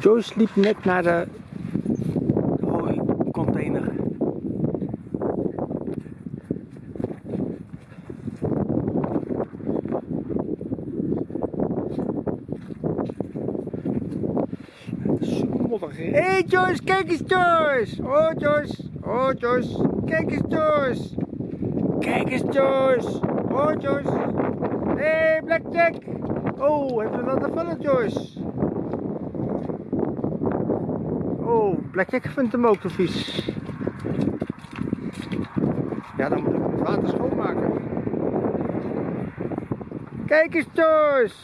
Joyce liep net naar de container. Hé hey Joyce, kijk eens Joyce! Oh Joyce, oh Joyce, kijk eens Joyce! Kijk eens Joyce! Oh Joyce! Hé hey, Blackjack! Oh, hebben we dat te vullen Joyce? Blackjack vindt hem ook te vies. Ja, dan moet ik het water schoonmaken. Kijk eens Joyce!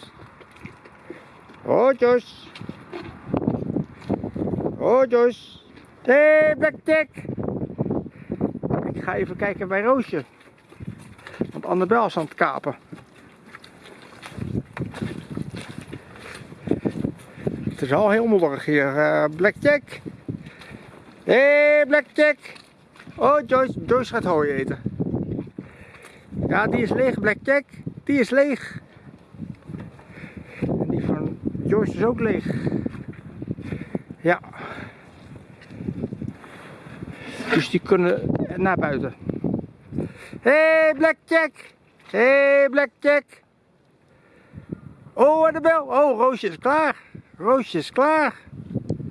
Oh Joyce! Oh Joyce! Hey Blackjack! Ik ga even kijken bij Roosje. Want Annabel is aan het kapen. Het is al heel modderig hier. Uh, Blackjack! Hey Blackjack! Oh Joyce, Joyce gaat hooi eten. Ja, die is leeg Blackjack. Die is leeg. En die van Joyce is ook leeg. Ja. Dus die kunnen naar buiten. Hey Blackjack! Hey Blackjack! Oh, de bel! Oh, Roosje is klaar! Roosje is klaar!